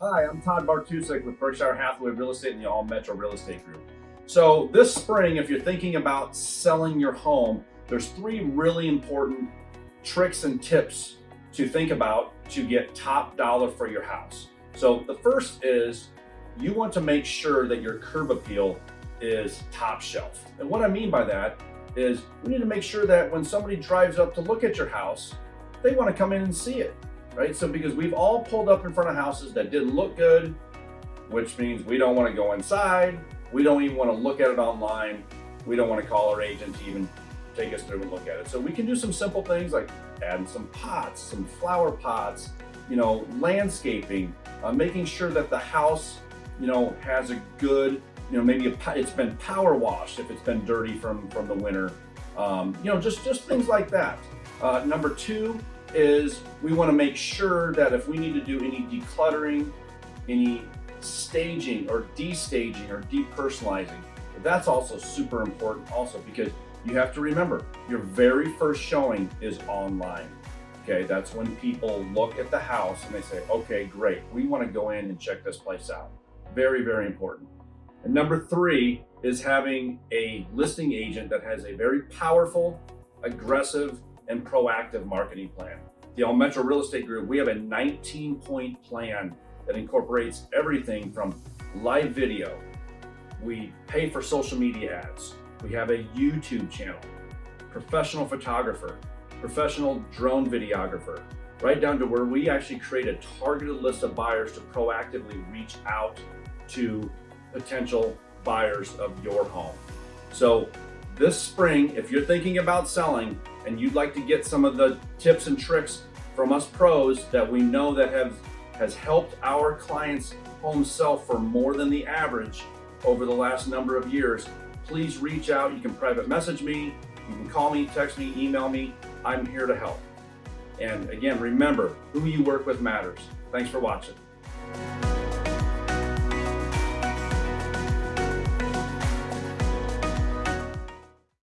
Hi, I'm Todd Bartusek with Berkshire Hathaway Real Estate and the All Metro Real Estate Group. So this spring, if you're thinking about selling your home, there's three really important tricks and tips to think about to get top dollar for your house. So the first is you want to make sure that your curb appeal is top shelf. And what I mean by that is we need to make sure that when somebody drives up to look at your house, they want to come in and see it, right? So because we've all pulled up in front of houses that didn't look good, which means we don't want to go inside. We don't even want to look at it online. We don't want to call our agent to even take us through and look at it. So we can do some simple things like adding some pots, some flower pots, you know, landscaping, uh, making sure that the house, you know, has a good, you know, maybe a, it's been power washed if it's been dirty from, from the winter. Um, you know, just, just things like that. Uh, number two is we want to make sure that if we need to do any decluttering, any staging or destaging or depersonalizing, that's also super important also because you have to remember your very first showing is online. Okay, that's when people look at the house and they say, okay, great, we want to go in and check this place out. Very, very important. And number three is having a listing agent that has a very powerful, aggressive, and proactive marketing plan. The All Metro Real Estate Group, we have a 19 point plan that incorporates everything from live video. We pay for social media ads. We have a YouTube channel, professional photographer, professional drone videographer, right down to where we actually create a targeted list of buyers to proactively reach out to potential buyers of your home. So this spring, if you're thinking about selling and you'd like to get some of the tips and tricks from us pros that we know that have has helped our clients home sell for more than the average over the last number of years, please reach out. You can private message me, you can call me, text me, email me. I'm here to help. And again, remember, who you work with matters. Thanks for watching.